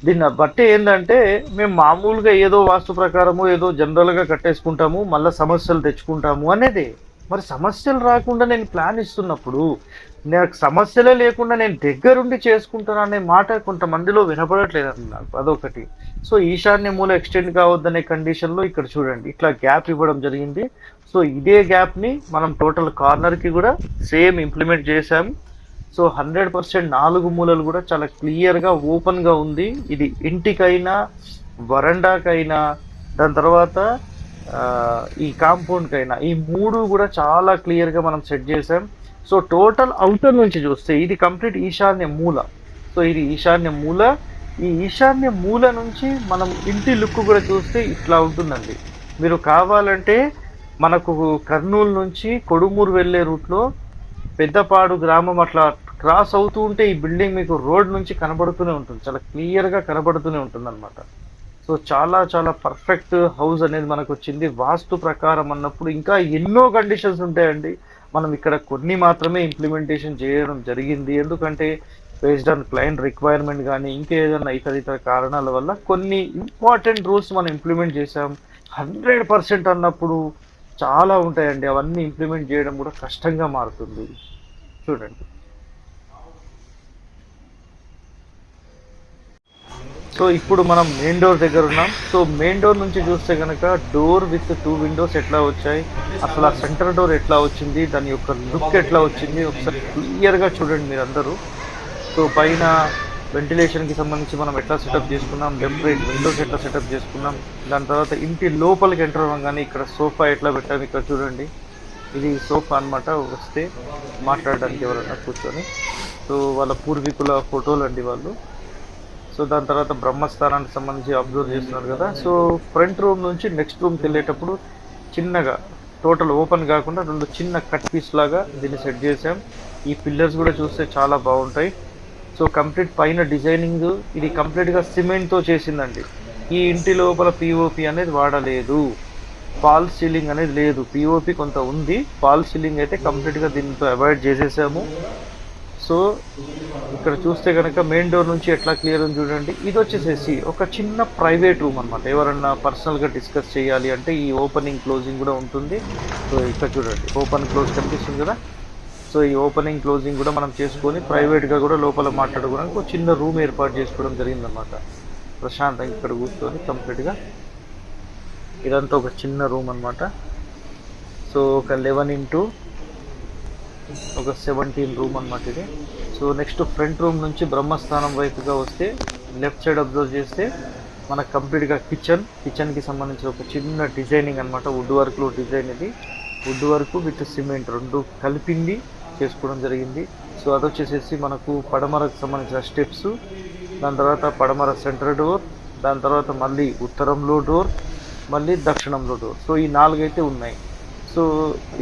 దీన్ని బట్టి ఏంటంటే మేము మామూలుగా ఏదో వాస్తు ప్రకారము ఏదో జనరల్గా కట్టేసుకుంటాము మళ్ళీ సమస్యలు తెచ్చుకుంటాము అనేది మరి సమస్యలు రాకుండా నేను ప్లాన్ ఇస్తున్నప్పుడు నాకు సమస్యలే లేకుండా నేను దగ్గరుండి చేసుకుంటాను అనే మాట కొంతమందిలో వినపడట్లేదు నాకు. అదొకటి. సో ఈశాన్య మూల ఎక్స్టెండ్ కావద్దనే కండిషన్లో ఇక్కడ చూడండి. ఇట్లా గ్యాప్ ఇవ్వడం జరిగింది. సో ఇదే గ్యాప్ని మనం టోటల్ కార్నర్కి కూడా సేమ్ ఇంప్లిమెంట్ చేశాము. సో హండ్రెడ్ పర్సెంట్ నాలుగు మూలలు కూడా చాలా క్లియర్గా ఓపెన్గా ఉంది. ఇది ఇంటికైనా వరండాకైనా దాని తర్వాత ఈ కాంపౌండ్కైనా ఈ మూడు కూడా చాలా క్లియర్గా మనం సెట్ చేసాం. సో టోటల్ అవుటర్ నుంచి చూస్తే ఇది కంప్లీట్ ఈశాన్య మూల. సో ఇది ఈశాన్య మూల. ఈ ఈశాన్య మూల నుంచి మనం ఇంటి లుక్ కూడా చూస్తే ఇట్లా ఉంటుందండి. మీరు కావాలంటే మనకు కర్నూలు నుంచి కొడుమూరు వెళ్ళే రూట్లో పెద్దపాడు గ్రామం అట్లా క్రాస్ అవుతూ ఉంటే ఈ బిల్డింగ్ మీకు రోడ్ నుంచి కనబడుతూనే ఉంటుంది. చాలా క్లియర్గా కనబడుతూనే ఉంటుంది అనమాట సో చాలా చాలా పర్ఫెక్ట్ హౌస్ అనేది మనకు వచ్చింది వాస్తు ప్రకారం అన్నప్పుడు ఇంకా ఎన్నో కండిషన్స్ ఉంటాయండి. మనం ఇక్కడ కొన్ని మాత్రమే ఇంప్లిమెంటేషన్ చేయడం జరిగింది. ఎందుకంటే బేస్డ్ ఆన్ క్లయింట్ రిక్వైర్మెంట్ కానీ ఇంకేదైనా ఇతర ఇతర కారణాల వల్ల కొన్ని ఇంపార్టెంట్ రూల్స్ మనం ఇంప్లిమెంట్ చేసాం హండ్రెడ్ పర్సెంట్ అన్నప్పుడు చాలా ఉంటాయండి. అవన్నీ ఇంప్లిమెంట్ చేయడం కూడా కష్టంగా మారుతుంది. చూడండి. సో ఇప్పుడు మనం మెయిన్ డోర్ దగ్గర ఉన్నాం. సో మెయిన్ డోర్ నుంచి చూస్తే కనుక డోర్ విత్ టూ విండోస్ ఎట్లా వచ్చాయి? అసలు ఆ సెంటర్ డోర్ ఎట్లా వచ్చింది? దాని యొక్క లుక్ ఎట్లా వచ్చింది? ఒకసారి క్లియర్గా చూడండి మీరు అందరూ సో పైన వెంటిలేషన్కి సంబంధించి మనం ఎట్లా సెటప్ చేసుకున్నాం? లెఫ్ట్ రైట్ విండోస్ ఎట్లా సెటప్ చేసుకున్నాం? దాని తర్వాత ఇంటి లోపలికి ఎంటర్ అవ్వగానే ఇక్కడ సోఫా ఎట్లా పెట్టాము ఇక్కడ చూడండి. ఇది సోఫా అన్నమాట. వస్తే మాట్లాడడానికి ఎవరైనా కూర్చొని. సో వాళ్ళ పూర్వీకుల ఫోటోలు అండి వాళ్ళు. సో దాని తర్వాత బ్రహ్మస్థానానికి సంబంధించి అబ్జర్వ్ చేస్తున్నారు కదా. సో ఫ్రంట్ రూమ్ నుంచి నెక్స్ట్ రూమ్కి వెళ్ళేటప్పుడు చిన్నగా టోటల్ ఓపెన్ కాకుండా రెండు చిన్న కట్ పీస్ లాగా దీన్ని సెట్ చేసాం ఈ పిల్లర్స్ కూడా చూస్తే చాలా బాగుంటాయి. సో కంప్లీట్ పైన డిజైనింగ్ ఇది కంప్లీట్గా సిమెంట్తో చేసిందండి. ఈ ఇంటి లోపల పిఓపి అనేది వాడలేదు. ఫాల్ సీలింగ్ అనేది లేదు. పిఓపి కొంత ఉంది. ఫాల్ సీలింగ్ అయితే కంప్లీట్గా దీంతో అవాయిడ్ చేసేసాము. సో ఇక్కడ చూస్తే కనుక మెయిన్ డోర్ నుంచి ఎట్లా క్లియర్ ఉంది చూడండి. ఇది వచ్చేసేసి ఒక చిన్న ప్రైవేట్ రూమ్ అనమాట ఎవరన్నా పర్సనల్గా డిస్కస్ చేయాలి అంటే ఈ ఓపెనింగ్ క్లోజింగ్ కూడా ఉంటుంది. సో ఇక్కడ చూడండి ఓపెన్ క్లోజ్ కనిపిస్తుంది కదా. సో ఈ ఓపెనింగ్ క్లోజింగ్ కూడా మనం చేసుకొని ప్రైవేట్గా కూడా లోపల మాట్లాడుకోవడానికి ఒక చిన్న రూమ్ ఏర్పాటు చేసుకోవడం జరిగిందనమాట ప్రశాంతంగా ఇక్కడ కూర్చొని కంప్లీట్గా ఇదంతా ఒక చిన్న రూమ్ అన్నమాట. సో ఒక లెవెన్ ఇంటూ ఒక సెవెంటీన్ రూమ్ అన్నమాట ఇది. సో నెక్స్ట్ ఫ్రంట్ రూమ్ నుంచి బ్రహ్మస్థానం వైపుగా వస్తే లెఫ్ట్ సైడ్ అబ్జర్వ్ చేస్తే మనకు కంప్లీట్గా కిచెన్ కిచెన్కి సంబంధించిన ఒక చిన్న డిజైనింగ్ అనమాట వుడ్ వర్క్లో డిజైన్ ఇది. వుడ్ వర్క్ విత్ సిమెంట్ రెండు కలిపింది చేసుకోవడం జరిగింది. సో అది వచ్చేసేసి మనకు పడమరకు సంబంధించిన స్టెప్స్ దాని తర్వాత పడమర సెంటర్ డోర్ దాని తర్వాత మళ్ళీ ఉత్తరంలో డోర్ మళ్ళీ దక్షిణంలో డోర్ సో ఈ నాలుగైతే ఉన్నాయి. సో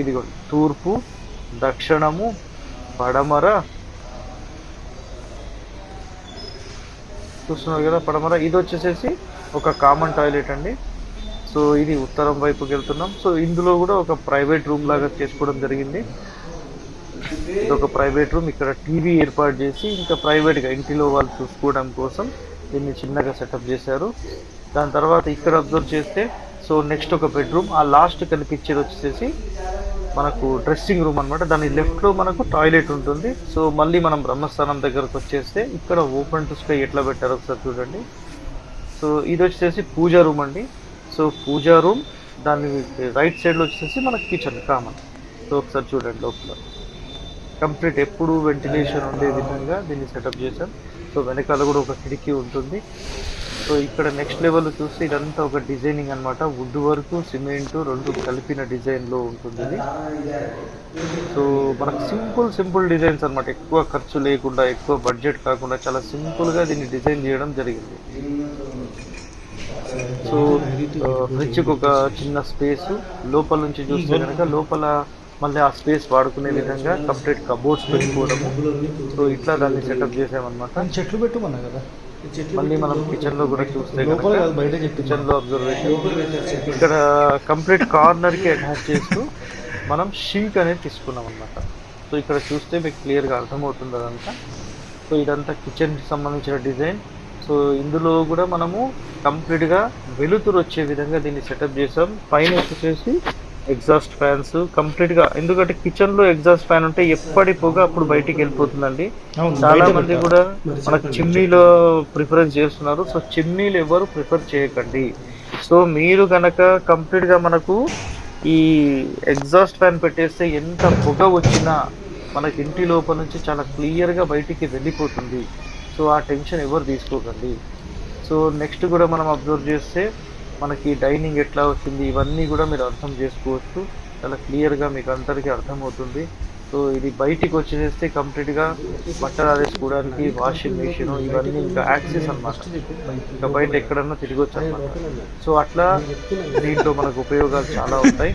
ఇదిగో తూర్పు దక్షిణము పడమర. చూస్తున్నారు కదా పడమర. ఇది వచ్చేసేసి ఒక కామన్ టాయిలెట్ అండి. సో ఇది ఉత్తరం వైపుకి వెళ్తున్నాం. సో ఇందులో కూడా ఒక ప్రైవేట్ రూమ్ లాగా చేసుకోవడం జరిగింది. ఇది ఒక ప్రైవేట్ రూమ్ ఇక్కడ టీవీ ఏర్పాటు చేసి ఇంకా ప్రైవేట్గా ఇంటిలో వాళ్ళు చూసుకోవడం కోసం దీన్ని చిన్నగా సెటప్ చేశారు. దాని తర్వాత ఇక్కడ అబ్జర్వ్ చేస్తే సో నెక్స్ట్ ఒక బెడ్రూమ్ ఆ లాస్ట్ కనిపించేది వచ్చేసి మనకు డ్రెస్సింగ్ రూమ్ అనమాట దాని లెఫ్ట్లో మనకు టాయిలెట్ ఉంటుంది. సో మళ్ళీ మనం బ్రహ్మస్థానం దగ్గరకు వచ్చేస్తే ఇక్కడ ఓపెన్ టు స్కై ఎట్లా పెట్టారో ఒకసారి చూడండి. సో ఇది వచ్చేసి పూజా రూమ్ అండి. సో పూజా రూమ్ దాని రైట్ సైడ్లో వచ్చేసి మనకి కిచెన్ కామన్ సో ఒకసారి చూడండి లోపల. కంప్లీట్ ఎప్పుడు వెంటిలేషన్ ఉండే విధంగా దీన్ని సెటప్ చేశాం సో వెనకాల కూడా ఒక కిటికీ ఉంటుంది. సో ఇక్కడ నెక్స్ట్ లెవెల్ చూస్తే ఇదంతా ఒక డిజైనింగ్ అన్నమాట. వుడ్ వరకు సిమెంట్ రెండు కలిపిన డిజైన్లో ఉంటుంది ఇది. సో మనకు సింపుల్ సింపుల్ డిజైన్స్ అన్నమాట. ఎక్కువ ఖర్చు లేకుండా ఎక్కువ బడ్జెట్ కాకుండా చాలా సింపుల్గా దీన్ని డిజైన్ చేయడం జరిగింది. సో ఫ్రిడ్జ్కి uh, ఒక చిన్న స్పేస్ లోపల నుంచి చూస్తే కనుక లోపల మళ్ళీ ఆ స్పేస్ వాడుకునే విధంగా కంప్లీట్ కబోర్డ్స్ పెట్టుకోవడము. సో ఇట్లా దాన్ని సెటప్ చేసామన్నమాట. చెట్లు పెట్టుకున్నా కదా? మళ్ళీ మనం కిచెన్లో కూడా చూస్తే బయట కిచెన్లో అబ్జర్వేషన్ ఇక్కడ కంప్లీట్ కార్నర్కి అటాచ్ చేస్తూ మనం షింక్ అనేది తీసుకున్నాం అన్నమాట. సో ఇక్కడ చూస్తే మీకు క్లియర్గా అర్థమవుతుంది అదంతా. సో ఇదంతా కిచెన్కి సంబంధించిన డిజైన్ సో ఇందులో కూడా మనము కంప్లీట్గా వెలుతురు వచ్చే విధంగా దీన్ని సెటప్ చేసాం. పైన వచ్చేసి ఎగ్జాస్ట్ ఫ్యాన్స్ కంప్లీట్గా. ఎందుకంటే కిచెన్లో ఎగ్జాస్ట్ ఫ్యాన్ ఉంటే ఎప్పటి పొగ అప్పుడు బయటికి వెళ్ళిపోతుందండి. చాలా మంది. కూడా మనకు. చిమ్నీలో ప్రిఫరెన్స్ చేస్తున్నారు. సో చిమ్నీలు ఎవరు ప్రిఫర్ చేయకండి. సో మీరు కనుక కంప్లీట్గా మనకు ఈ ఎగ్జాస్ట్ ఫ్యాన్ పెట్టేస్తే ఎంత పొగ వచ్చినా మనకి ఇంటి లోపల నుంచి చాలా క్లియర్గా బయటికి వెళ్ళిపోతుంది. సో ఆ టెన్షన్ ఎవరు తీసుకోకండి. సో నెక్స్ట్ కూడా మనం అబ్జర్వ్ చేస్తే మనకి డైనింగ్ ఎట్లా వచ్చింది ఇవన్నీ కూడా మీరు అర్థం చేసుకోవచ్చు. చాలా క్లియర్గా మీకు అందరికీ అర్థమవుతుంది. సో ఇది బయటికి వచ్చేస్తే కంప్లీట్గా బట్టలు ఆరేసుకోవడానికి వాషింగ్ మెషిన్ ఇవన్నీ ఇంకా యాక్సెస్ అన్నమాట. ఇంకా బయట ఎక్కడన్నా తిరగొచ్చు అనమాట సో అట్లా దీంట్లో మనకు ఉపయోగాలు చాలా ఉంటాయి.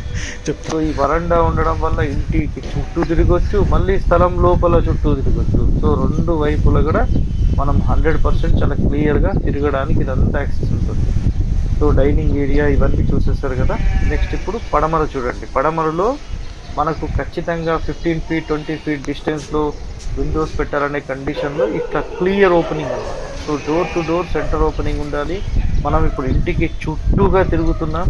సో ఈ వరండా ఉండడం వల్ల ఇంటికి చుట్టూ తిరగొచ్చు మళ్ళీ స్థలం లోపల చుట్టూ తిరగొచ్చు. సో రెండు వైపులా కూడా మనం హండ్రెడ్ పర్సెంట్ చాలా క్లియర్గా తిరగడానికి ఇదంతా యాక్సెస్ ఉంటుంది. సో డైనింగ్ ఏరియా ఇవన్నీ చూసేస్తారు కదా. నెక్స్ట్ ఇప్పుడు పడమర చూడండి. పడమరలో మనకు ఖచ్చితంగా ఫిఫ్టీన్ ఫీట్ ట్వంటీ ఫీట్ డిస్టెన్స్లో విండోస్ పెట్టాలనే కండిషన్లో ఇట్లా క్లియర్ ఓపెనింగ్ అన్నమాట. So door to door centre opening ఉండాలి. మనం ఇప్పుడు ఇంటికి చుట్టూగా తిరుగుతున్నాం.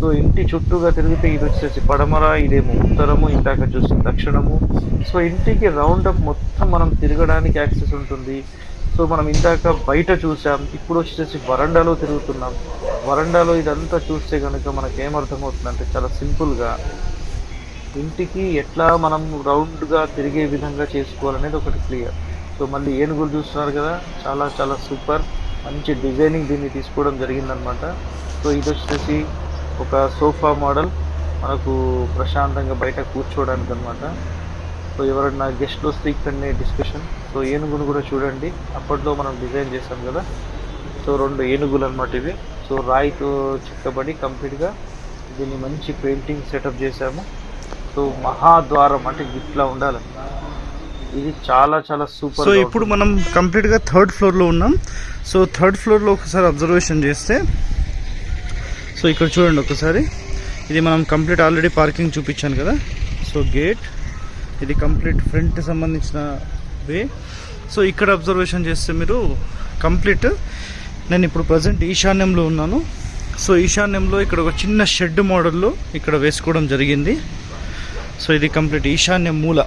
సో ఇంటి చుట్టూగా తిరిగితే ఇది వచ్చేసి పడమర ఇదేమో ఉత్తరము ఇందాక చూస్తే దక్షిణము. సో ఇంటికి రౌండప్ మొత్తం మనం తిరగడానికి యాక్సెస్ ఉంటుంది. సో మనం ఇందాక బయట చూసాం ఇప్పుడు వచ్చేసి వరండాలో తిరుగుతున్నాం. వరండాలో ఇదంతా చూస్తే కనుక మనకు ఏమర్థమవుతుందంటే చాలా సింపుల్గా ఇంటికి ఎట్లా మనం రౌండ్గా తిరిగే విధంగా చేసుకోవాలనేది ఒకటి క్లియర్. సో మళ్ళీ ఏనుగులు చూస్తున్నారు కదా చాలా చాలా సూపర్ మంచి డిజైనింగ్ దీన్ని తీసుకోవడం జరిగిందనమాట. సో ఇది వచ్చేసి ఒక సోఫా మోడల్ మనకు ప్రశాంతంగా బయట కూర్చోవడానికి అనమాట సో ఎవరైనా గెస్ట్లు వస్తే ఇక్కడనే డిస్కషన్. సో ఏనుగును కూడా చూడండి. అప్పట్లో మనం డిజైన్ చేసాం కదా. సో రెండు ఏనుగులు అనమాట ఇవి. సో రాయితో చెక్కబడి కంప్లీట్గా దీన్ని మంచి పెయింటింగ్ సెటప్ చేసాము సో మహాద్వారం అంటే ఇట్లా ఉండాలి. ఇది చాలా చాలా సూపర్ సో ఇప్పుడు మనం కంప్లీట్గా థర్డ్ ఫ్లోర్లో ఉన్నాం. సో థర్డ్ ఫ్లోర్లో ఒకసారి అబ్జర్వేషన్ చేస్తే సో ఇక్కడ చూడండి ఒకసారి. ఇది మనం కంప్లీట్ ఆల్రెడీ పార్కింగ్ చూపించాను కదా. సో గేట్ ఇది కంప్లీట్ ఫ్రంట్ సంబంధించిన వే సో ఇక్కడ అబ్జర్వేషన్ చేస్తే మీరు కంప్లీట్ నేను ఇప్పుడు ప్రజెంట్ ఈశాన్యంలో ఉన్నాను. సో ఈశాన్యంలో ఇక్కడ ఒక చిన్న షెడ్ మోడల్లో ఇక్కడ వేసుకోవడం జరిగింది. సో ఇది కంప్లీట్ ఈశాన్య మూల.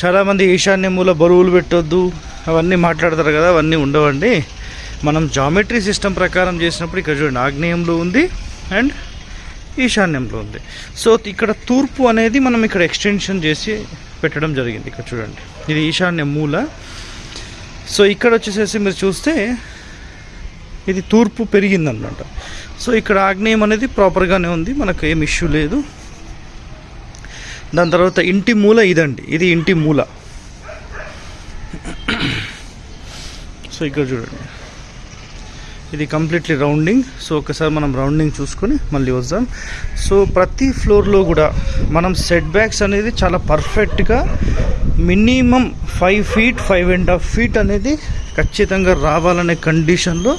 చాలామంది ఈశాన్య మూల బరువులు పెట్టొద్దు అవన్నీ మాట్లాడతారు కదా అవన్నీ ఉండవండి. మనం జామెట్రీ సిస్టమ్ ప్రకారం చేసినప్పుడు ఇక్కడ చూడండి ఆగ్నేయంలో ఉంది అండ్ ఈశాన్యంలో ఉంది. సో ఇక్కడ తూర్పు అనేది మనం ఇక్కడ ఎక్స్టెన్షన్ చేసి పెట్టడం జరిగింది ఇక్కడ చూడండి. ఇది ఈశాన్య మూల. సో ఇక్కడ వచ్చేసేసి మీరు చూస్తే ఇది తూర్పు పెరిగిందనమాట సో ఇక్కడ ఆగ్నేయం అనేది ప్రాపర్గానే ఉంది మనకు ఏం ఇష్యూ లేదు. దాని తర్వాత ఇంటి మూల ఇదండి ఇది ఇంటి మూల. సో ఇక్కడ చూడండి. ఇది కంప్లీట్లీ రౌండింగ్. సో ఒకసారి మనం రౌండింగ్ చూసుకొని మళ్ళీ వద్దాం. సో ప్రతి ఫ్లోర్లో కూడా మనం సెట్ బ్యాక్స్ అనేది చాలా పర్ఫెక్ట్గా minimum five feet five and half feet అనేది ఖచ్చితంగా రావాలనే కండిషన్లో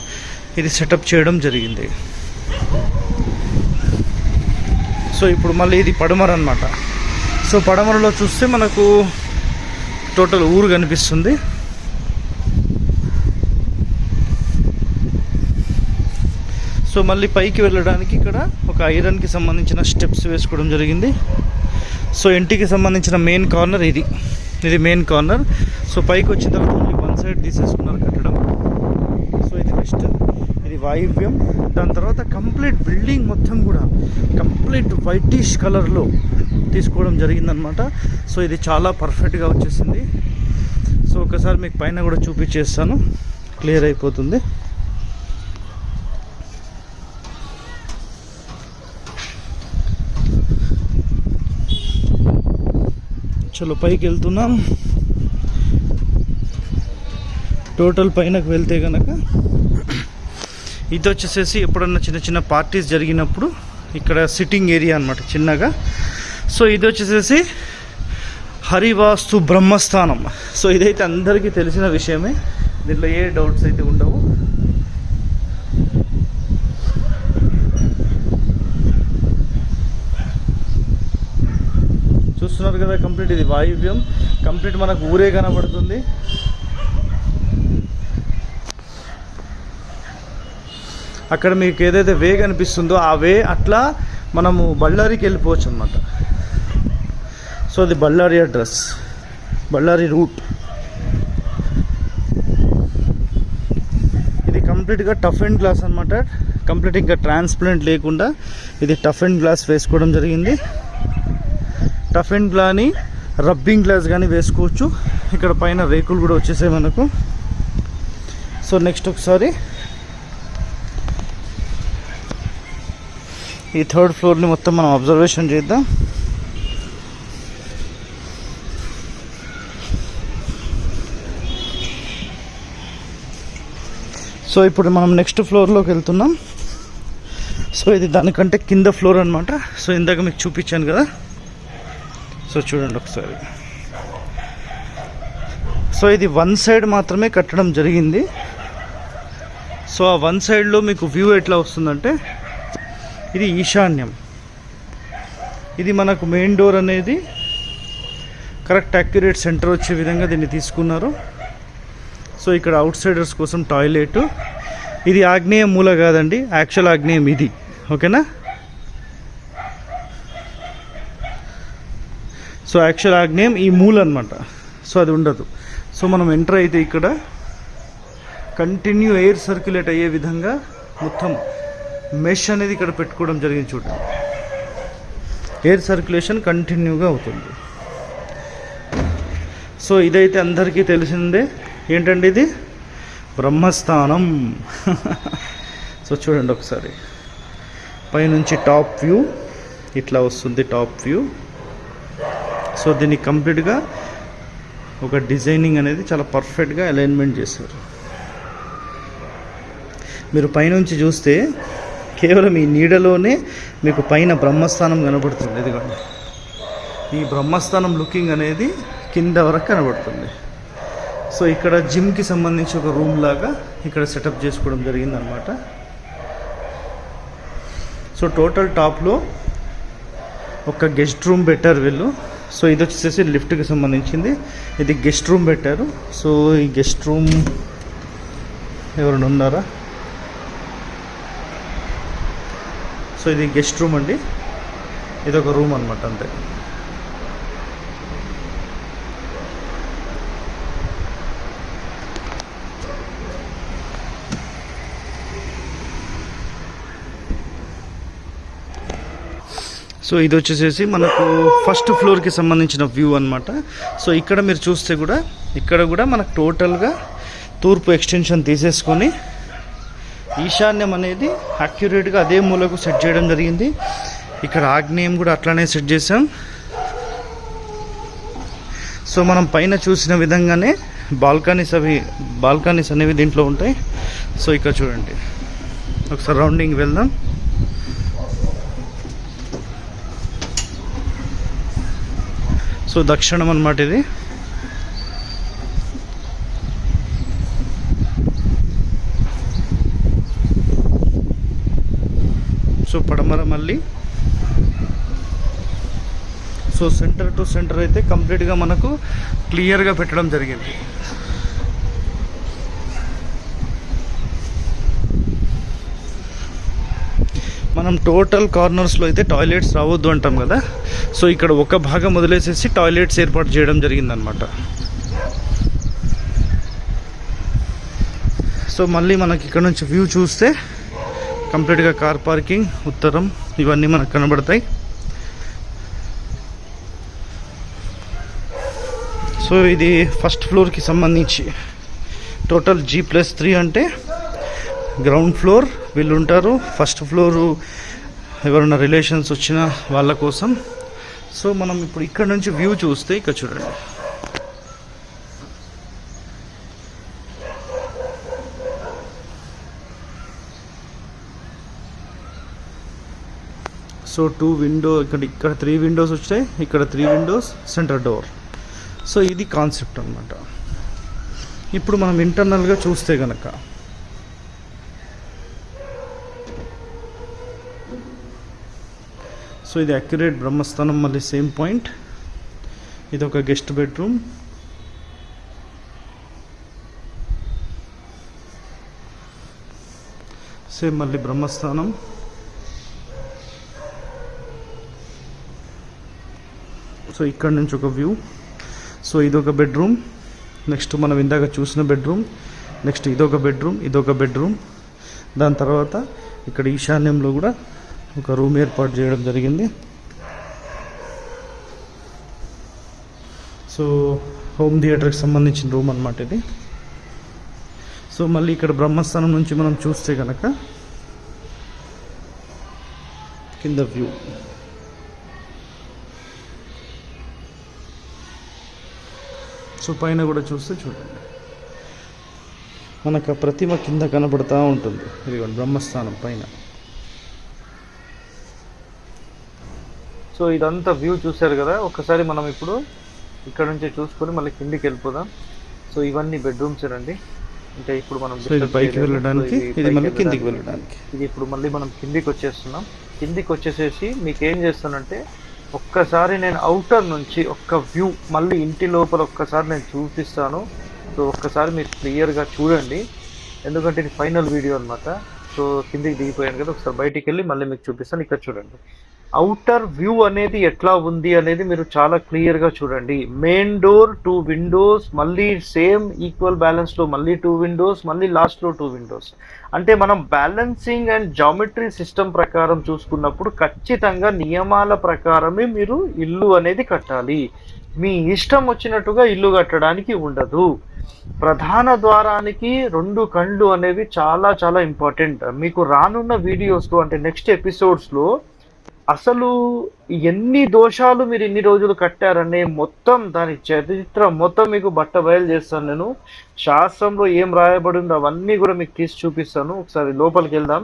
ఇది సెటప్ చేయడం జరిగింది. సో ఇప్పుడు మళ్ళీ ఇది పడమర అనమాట సో పడమరలో చూస్తే మనకు టోటల్ ఊరు కనిపిస్తుంది. సో మళ్ళీ పైకి వెళ్ళడానికి ఇక్కడ ఒక ఐరన్కి సంబంధించిన స్టెప్స్ వేసుకోవడం జరిగింది. సో ఇంటికి సంబంధించిన మెయిన్ కార్నర్ ఇది. ఇది మెయిన్ కార్నర్. సో పైకి వచ్చిన తర్వాత ఓన్లీ వన్ సైడ్ తీసేసుకున్నారు కట్టడం. సో ఇది ఫస్ట్. ఇది వాయువ్యం. దాని తర్వాత కంప్లీట్ బిల్డింగ్ మొత్తం కూడా కంప్లీట్ కంప్లీట్ వైటిష్ కలర్లో తీసుకోవడం జరిగిందనమాట సో ఇది చాలా పర్ఫెక్ట్గా వచ్చేసింది. సో ఒకసారి మీకు పైన కూడా చూపించేస్తాను. క్లియర్ అయిపోతుంది. చలో పైకి వెళ్తున్నాం. టోటల్ పైనకు వెళ్తే కనుక ఇది వచ్చేసేసి ఎప్పుడన్నా చిన్న చిన్న పార్టీస్ జరిగినప్పుడు ఇక్కడ సిట్టింగ్ ఏరియా అనమాట చిన్నగా. సో ఇది వచ్చేసేసి హరివాస్తు బ్రహ్మస్థానం. సో ఇదైతే అందరికీ తెలిసిన విషయమే. దీంట్లో ఏ డౌట్స్ అయితే ఉండవు. చూస్తున్నారు కదా కంప్లీట్ ఇది వాయువ్యం. కంప్లీట్ మనకు ఊరే కనబడుతుంది. అక్కడ మీకు ఏదైతే వే కనిపిస్తుందో ఆ వే అట్లా మనము బళ్ళారికి వెళ్ళిపోవచ్చు అనమాట సో అది బళ్ళారి అడ్రస్. బళ్ళారి రూట్. ఇది కంప్లీట్గా టఫ్ అండ్ గ్లాస్ అనమాట కంప్లీట్ ఇంకా ట్రాన్స్పరెంట్ లేకుండా ఇది టఫ్ అండ్ గ్లాస్ వేసుకోవడం జరిగింది. టఫ్ అండ్ గ్లాని రబ్బింగ్ గ్లాస్ కానీ వేసుకోవచ్చు. ఇక్కడ పైన రేకులు కూడా వచ్చేసాయి మనకు. సో నెక్స్ట్ ఒకసారి ఈ థర్డ్ ఫ్లోర్ని మొత్తం మనం అబ్జర్వేషన్ చేద్దాం. సో ఇప్పుడు మనం నెక్స్ట్ ఫ్లోర్లోకి వెళ్తున్నాం. సో ఇది దానికంటే కింద ఫ్లోర్ అనమాట సో ఇందాక మీకు చూపించాను కదా. సో చూడండి ఒకసారి. సో ఇది వన్ సైడ్ మాత్రమే కట్టడం జరిగింది. సో ఆ వన్ సైడ్లో మీకు వ్యూ ఎట్లా వస్తుందంటే ఇది ఈశాన్యం. ఇది మనకు మెయిన్ డోర్ అనేది కరెక్ట్ అక్యురేట్ సెంటర్ వచ్చే విధంగా దీన్ని తీసుకున్నారు. సో ఇక్కడ అవుట్ సైడర్స్ కోసం టాయిలెట్. ఇది ఆగ్నేయ మూల కాదండి యాక్చువల్ ఆగ్నేయం ఇది. ఓకేనా? సో యాక్చువల్ ఆగ్నేయం ఈ మూల అనమాట సో అది ఉండదు. సో మనం ఎంటర్ అయితే ఇక్కడ కంటిన్యూ ఎయిర్ సర్క్యులేట్ అయ్యే విధంగా మొత్తం మెష్ అనేది ఇక్కడ పెట్టుకోవడం జరిగింది చూడండి. ఎయిర్ సర్క్యులేషన్ కంటిన్యూగా అవుతుంది. సో ఇదైతే అందరికీ తెలిసిందే. ఏంటండి ఇది? బ్రహ్మస్థానం. సో చూడండి ఒకసారి. పైనుంచి టాప్ వ్యూ ఇట్లా వస్తుంది టాప్ వ్యూ సో దీన్ని కంప్లీట్గా ఒక డిజైనింగ్ అనేది చాలా పర్ఫెక్ట్గా అలైన్మెంట్ చేశారు. మీరు పైనుంచి చూస్తే కేవలం ఈ నీడలోనే మీకు పైన బ్రహ్మస్థానం కనబడుతుంది. ఇదిగోండి. ఈ బ్రహ్మస్థానం లుకింగ్ అనేది కింద వరకు కనబడుతుంది. సో ఇక్కడ జిమ్కి సంబంధించి ఒక రూమ్ లాగా ఇక్కడ సెటప్ చేసుకోవడం జరిగిందనమాట. సో టోటల్ టాప్లో ఒక గెస్ట్ రూమ్ బెటర్ వీళ్ళు. సో ఇది వచ్చేసి లిఫ్ట్కి సంబంధించింది. ఇది గెస్ట్ రూమ్ పెట్టారు. సో ఈ గెస్ట్ రూమ్ ఎవరైనా ఉన్నారా? సో ఇది గెస్ట్ రూమ్ అండి. ఇది ఒక రూమ్ అనమాట అంతే. సో ఇది వచ్చేసేసి మనకు ఫస్ట్ ఫ్లోర్కి సంబంధించిన వ్యూ అనమాట సో ఇక్కడ మీరు చూస్తే కూడా ఇక్కడ కూడా మనకు టోటల్గా తూర్పు ఎక్స్టెన్షన్ తీసేసుకొని ఈశాన్యం అనేది అక్యురేట్గా అదే మూలకు సెట్ చేయడం జరిగింది. ఇక్కడ ఆగ్నేయం కూడా అట్లానే సెట్ చేసాం సో మనం పైన చూసిన విధంగానే బాల్కనీస్ అవి బాల్కనీస్ అనేవి దీంట్లో ఉంటాయి. సో ఇక్కడ చూడండి. ఒకసారి రౌండింగ్ వెళ్దాం. సో దక్షిణం అనమాట ఇది. సో పడమర మళ్ళీ సో సెంటర్ టు సెంటర్ అయితే కంప్లీట్గా మనకు క్లియర్గా పెట్టడం జరిగింది. మనం టోటల్ కార్నర్స్లో అయితే టాయిలెట్స్ రావద్దు అంటాం కదా. సో ఇక్కడ ఒక భాగం వదిలేసేసి టాయిలెట్స్ ఏర్పాటు చేయడం జరిగిందనమాట సో మళ్ళీ మనకి ఇక్కడ నుంచి వ్యూ చూస్తే కంప్లీట్గా కార్ పార్కింగ్ ఉత్తరం ఇవన్నీ మనకు కనబడతాయి. సో ఇది ఫస్ట్ ఫ్లోర్కి సంబంధించి టోటల్ జీ ప్లస్ త్రీ అంటే గ్రౌండ్ ఫ్లోర్ వీళ్ళు ఉంటారు ఫస్ట్ ఫ్లోరు ఎవరైనా రిలేషన్స్ వచ్చిన వాళ్ళ కోసం. సో మనం ఇప్పుడు ఇక్కడ నుంచి వ్యూ చూస్తే ఇక్కడ చూడండి. సో టూ విండో ఇక్కడ ఇక్కడ త్రీ విండోస్ వచ్చాయి. ఇక్కడ three windows centre door so ఇది కాన్సెప్ట్ అనమాట ఇప్పుడు మనం ఇంటర్నల్గా చూస్తే కనుక సో ఇది అక్యురేట్ బ్రహ్మస్థానం మళ్ళీ సేమ్ పాయింట్ ఇది ఒక గెస్ట్ బెడ్రూమ్ సేమ్ మళ్ళీ బ్రహ్మస్థానం. సో ఇక్కడ నుంచి ఒక వ్యూ సో ఇదొక బెడ్రూమ్ నెక్స్ట్ మనం ఇందాక చూసిన బెడ్రూమ్ నెక్స్ట్ ఇదొక బెడ్రూమ్ ఇదొక బెడ్రూమ్ దాని తర్వాత ఇక్కడ ఈశాన్యంలో కూడా ఒక రూమ్ ఏర్పాటు చేయడం జరిగింది. సో హోమ్ థియేటర్కి సంబంధించిన రూమ్ అనమాట ఇది. సో మళ్ళీ ఇక్కడ బ్రహ్మస్థానం నుంచి మనం చూస్తే కనుక కింద వ్యూ. సో పైన కూడా చూస్తే చూడండి. మనకు ఆ ప్రతిమ కింద కనబడుతూ ఉంటుంది. ఇదిగోండి బ్రహ్మస్థానం పైన. సో ఇదంతా వ్యూ చూశారు కదా? ఒకసారి మనం ఇప్పుడు ఇక్కడ నుంచి చూసుకొని మళ్ళీ కిందికి వెళ్ళిపోదాం. సో ఇవన్నీ బెడ్రూమ్స్ అండి అంటే ఇప్పుడు మనం పైకి. వెళ్ళడానికి ఇది మళ్ళీ కిందికి వెళ్ళడానికి. ఇది ఇప్పుడు మళ్ళీ మనం కిందికి వచ్చేస్తున్నాం. కిందికి వచ్చేసేసి మీకు ఏం చేస్తానంటే ఒక్కసారి నేను అవుటర్ నుంచి ఒక్క వ్యూ మళ్ళీ ఇంటి లోపల ఒక్కసారి నేను చూపిస్తాను. సో ఒక్కసారి మీరు క్లియర్గా చూడండి. ఎందుకంటే ఇది ఫైనల్ వీడియో అన్నమాట. సో కిందికి దిగిపోయాను కదా ఒకసారి బయటికి వెళ్ళి మళ్ళీ మీకు చూపిస్తాను. ఇక్కడ చూడండి. అవుటర్ వ్యూ అనేది ఎట్లా ఉంది అనేది మీరు చాలా క్లియర్గా చూడండి. మెయిన్ డోర్ టూ విండోస్ మళ్ళీ సేమ్ ఈక్వల్ బ్యాలెన్స్లో మళ్ళీ టూ విండోస్ మళ్ళీ లాస్ట్లో టూ విండోస్ అంటే మనం బ్యాలెన్సింగ్ అండ్ జామెట్రీ సిస్టమ్ ప్రకారం చూసుకున్నప్పుడు ఖచ్చితంగా నియమాల ప్రకారమే మీరు ఇల్లు అనేది కట్టాలి. మీ ఇష్టం వచ్చినట్టుగా ఇల్లు కట్టడానికి ఉండదు. ప్రధాన ద్వారానికి రెండు కళ్ళు అనేవి చాలా చాలా ఇంపార్టెంట్ మీకు రానున్న వీడియోస్లో అంటే నెక్స్ట్ ఎపిసోడ్స్లో అసలు ఎన్ని దోషాలు మీరు ఇన్ని రోజులు కట్టారనే మొత్తం దాని చరిత్ర మొత్తం మీకు బట్ట బయలు చేస్తాను నేను. శాస్త్రంలో ఏం రాయబడిందో అవన్నీ కూడా మీకు తీసి చూపిస్తాను. ఒకసారి లోపలికి వెళ్దాం.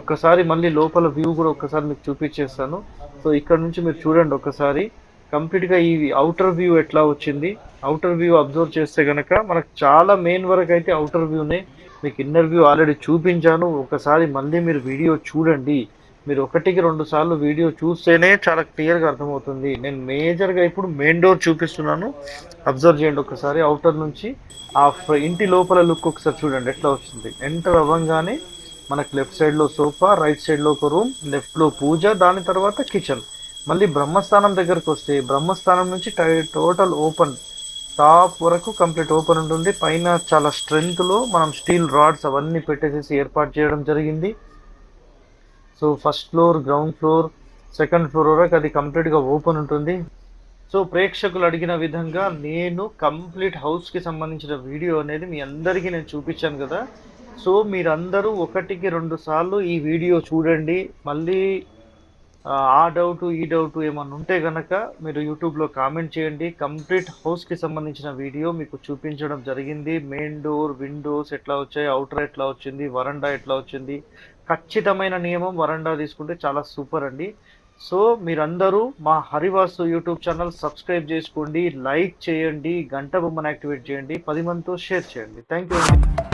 ఒక్కసారి మళ్ళీ లోపల వ్యూ కూడా ఒక్కసారి మీకు చూపించేస్తాను. సో ఇక్కడ నుంచి మీరు చూడండి ఒకసారి కంప్లీట్గా ఈ అవుటర్ వ్యూ ఎట్లా వచ్చింది? అవుటర్ వ్యూ అబ్జర్వ్ చేస్తే కనుక మనకు చాలా మెయిన్ వరకు అయితే అవుటర్ వ్యూనే మీకు ఇన్నర్ వ్యూ ఆల్రెడీ చూపించాను. ఒకసారి మళ్ళీ మీరు వీడియో చూడండి. మీరు ఒకటికి రెండు సార్లు వీడియో చూస్తేనే చాలా క్లియర్గా అర్థమవుతుంది. నేను మేజర్గా ఇప్పుడు మెయిన్ డోర్ చూపిస్తున్నాను. అబ్జర్వ్ చేయండి ఒకసారి. అవుటర్ నుంచి ఆ ఇంటి లోపల లుక్ ఒకసారి చూడండి. ఎట్లా వచ్చింది? ఎంటర్ అవ్వగానే మనకు లెఫ్ట్ సైడ్లో సోఫా రైట్ సైడ్లో ఒక రూమ్ లెఫ్ట్లో పూజ దాని తర్వాత కిచెన్. మళ్ళీ బ్రహ్మస్థానం దగ్గరకు వస్తే బ్రహ్మస్థానం నుంచి టోటల్ ఓపెన్ టాప్ వరకు కంప్లీట్ ఓపెన్ ఉంటుంది. పైన చాలా స్ట్రెంగ్త్లో మనం స్టీల్ రాడ్స్ అవన్నీ పెట్టేసేసి ఏర్పాటు చేయడం జరిగింది. So first floor ground floor second floor వరకు అది కంప్లీట్గా ఓపెన్ ఉంటుంది. సో ప్రేక్షకులు అడిగిన విధంగా నేను కంప్లీట్ హౌస్కి సంబంధించిన వీడియో అనేది మీ అందరికీ నేను చూపించాను కదా. సో మీరందరూ ఒకటికి రెండు సార్లు ఈ వీడియో చూడండి. మళ్ళీ ఆ, డౌట్ ఈ డౌట్ ఏమన్నా ఉంటే కనుక మీరు యూట్యూబ్లో కామెంట్ చేయండి. కంప్లీట్ హౌస్కి సంబంధించిన వీడియో మీకు చూపించడం జరిగింది. మెయిన్ డోర్ విండోస్ ఎట్లా వచ్చాయి అవుటర్ ఎట్లా వచ్చింది వరండా ఎట్లా వచ్చింది ఖచ్చితమైన నియమం వరండా తీసుకుంటే చాలా సూపర్ అండి. సో మీరందరూ మా హరివాసు యూట్యూబ్ ఛానల్ సబ్స్క్రైబ్ చేసుకోండి లైక్ చేయండి గంట బొమ్మను యాక్టివేట్ చేయండి పది మందితో షేర్ చేయండి. థ్యాంక్ యూ అండి.